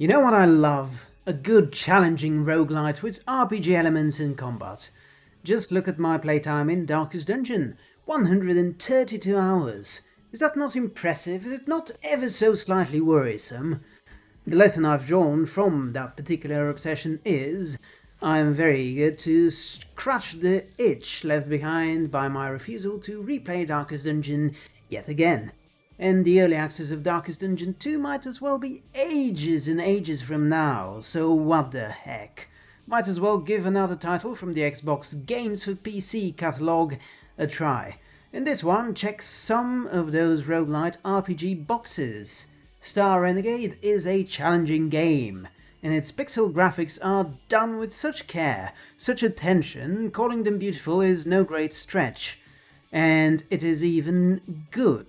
You know what I love? A good challenging roguelite with RPG elements in combat. Just look at my playtime in Darkest Dungeon, 132 hours. Is that not impressive? Is it not ever so slightly worrisome? The lesson I've drawn from that particular obsession is I am very eager to scratch the itch left behind by my refusal to replay Darkest Dungeon yet again and the early access of Darkest Dungeon 2 might as well be ages and ages from now, so what the heck. Might as well give another title from the Xbox Games for PC catalogue a try. And this one checks some of those roguelite RPG boxes. Star Renegade is a challenging game, and its pixel graphics are done with such care, such attention, calling them beautiful is no great stretch. And it is even good.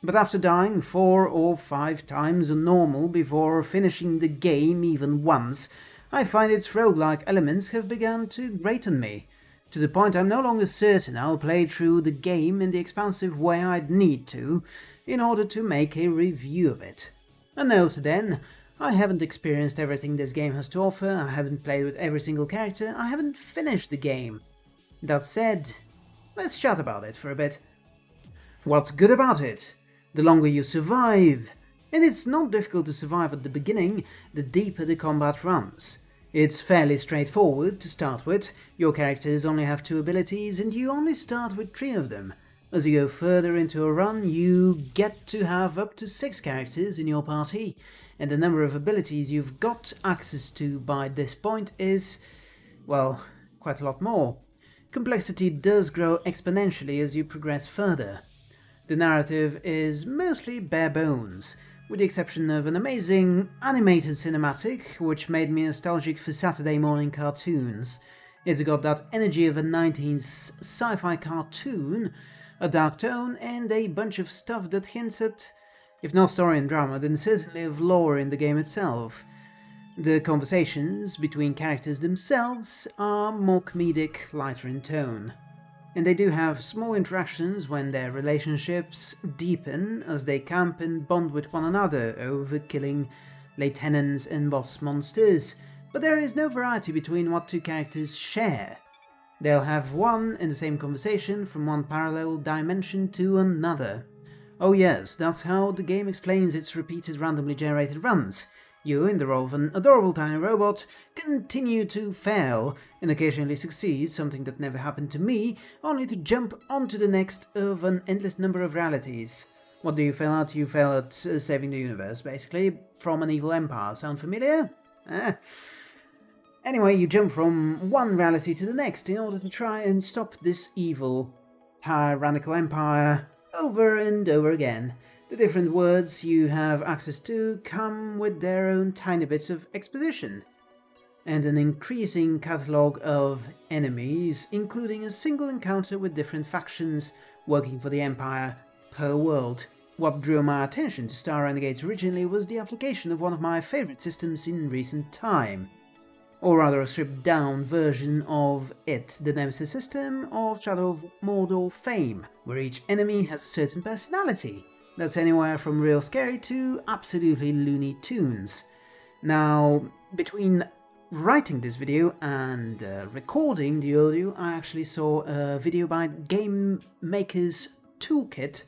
But after dying four or five times on normal before finishing the game even once, I find its roguelike elements have begun to grate on me, to the point I'm no longer certain I'll play through the game in the expansive way I'd need to, in order to make a review of it. A note then, I haven't experienced everything this game has to offer, I haven't played with every single character, I haven't finished the game. That said, let's chat about it for a bit. What's good about it? The longer you survive. And it's not difficult to survive at the beginning, the deeper the combat runs. It's fairly straightforward to start with, your characters only have two abilities and you only start with three of them. As you go further into a run, you get to have up to six characters in your party, and the number of abilities you've got access to by this point is, well, quite a lot more. Complexity does grow exponentially as you progress further. The narrative is mostly bare bones, with the exception of an amazing animated cinematic, which made me nostalgic for Saturday morning cartoons. It's got that energy of a 90s sci-fi cartoon, a dark tone, and a bunch of stuff that hints at, if not story and drama, then certainly of lore in the game itself. The conversations between characters themselves are more comedic, lighter in tone and they do have small interactions when their relationships deepen as they camp and bond with one another over killing lieutenants and boss monsters, but there is no variety between what two characters share. They'll have one and the same conversation from one parallel dimension to another. Oh yes, that's how the game explains its repeated randomly generated runs. You, in the role of an adorable tiny robot, continue to fail and occasionally succeed, something that never happened to me, only to jump onto the next of an endless number of realities. What do you fail at? You fail at uh, saving the universe, basically, from an evil empire. Sound familiar? Eh. Anyway, you jump from one reality to the next in order to try and stop this evil tyrannical empire over and over again. The different words you have access to come with their own tiny bits of exposition, and an increasing catalogue of enemies, including a single encounter with different factions working for the Empire per world. What drew my attention to Star Renegades originally was the application of one of my favourite systems in recent time, or rather a stripped down version of it, the Nemesis system of Shadow of Mordor fame, where each enemy has a certain personality, that's anywhere from real scary to absolutely Looney Tunes. Now, between writing this video and uh, recording the audio, I actually saw a video by Game Maker's Toolkit,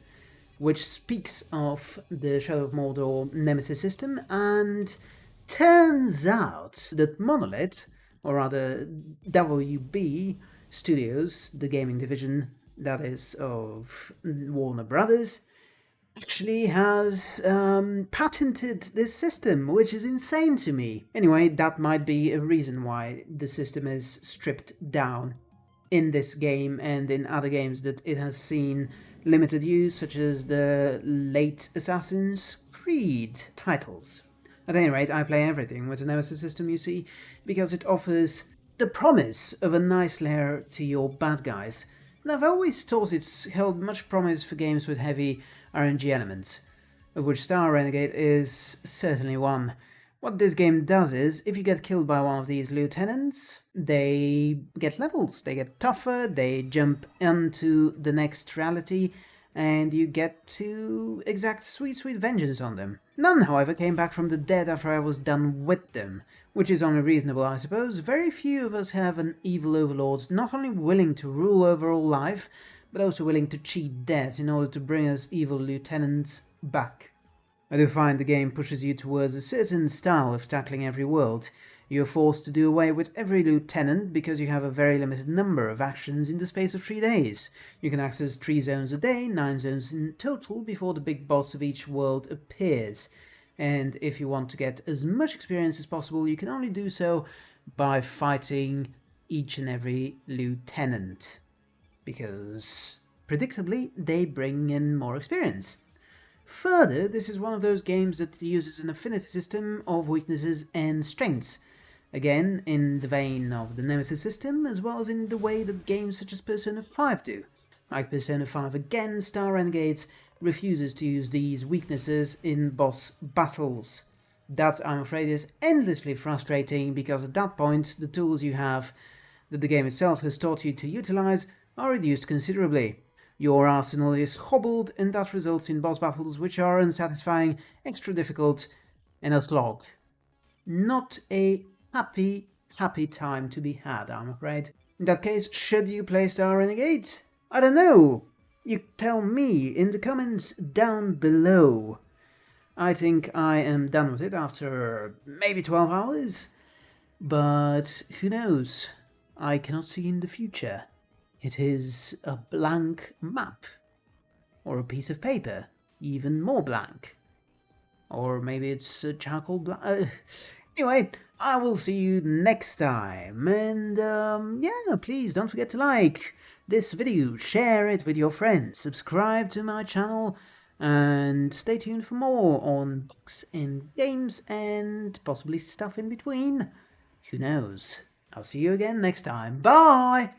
which speaks of the Shadow of Mordor Nemesis system, and turns out that Monolith, or rather WB Studios, the gaming division that is of Warner Brothers, actually has um, patented this system, which is insane to me. Anyway, that might be a reason why the system is stripped down in this game and in other games that it has seen limited use, such as the late Assassin's Creed titles. At any rate, I play everything with the Nemesis system, you see, because it offers the promise of a nice layer to your bad guys. And I've always thought it's held much promise for games with heavy RNG elements, of which Star Renegade is certainly one. What this game does is, if you get killed by one of these lieutenants, they get levels, they get tougher, they jump into the next reality, and you get to exact sweet sweet vengeance on them. None, however, came back from the dead after I was done with them, which is only reasonable, I suppose. Very few of us have an evil overlord not only willing to rule over all life, but also willing to cheat death in order to bring us evil lieutenants back. I do find the game pushes you towards a certain style of tackling every world, you're forced to do away with every lieutenant because you have a very limited number of actions in the space of three days. You can access three zones a day, nine zones in total, before the big boss of each world appears. And if you want to get as much experience as possible, you can only do so by fighting each and every lieutenant. Because, predictably, they bring in more experience. Further, this is one of those games that uses an affinity system of weaknesses and strengths. Again, in the vein of the Nemesis system, as well as in the way that games such as Persona 5 do. Like Persona 5 again, Star Renegades refuses to use these weaknesses in boss battles. That, I'm afraid, is endlessly frustrating, because at that point, the tools you have that the game itself has taught you to utilize are reduced considerably. Your arsenal is hobbled, and that results in boss battles which are unsatisfying, extra difficult, and a slog. Not a happy, happy time to be had, I'm afraid. In that case, should you play Star Renegades? I don't know. You tell me in the comments down below. I think I am done with it after maybe 12 hours. But who knows? I cannot see in the future. It is a blank map. Or a piece of paper, even more blank. Or maybe it's a charcoal blank. Anyway, I will see you next time. And um, yeah, please don't forget to like this video, share it with your friends, subscribe to my channel, and stay tuned for more on books and games and possibly stuff in between. Who knows? I'll see you again next time. Bye!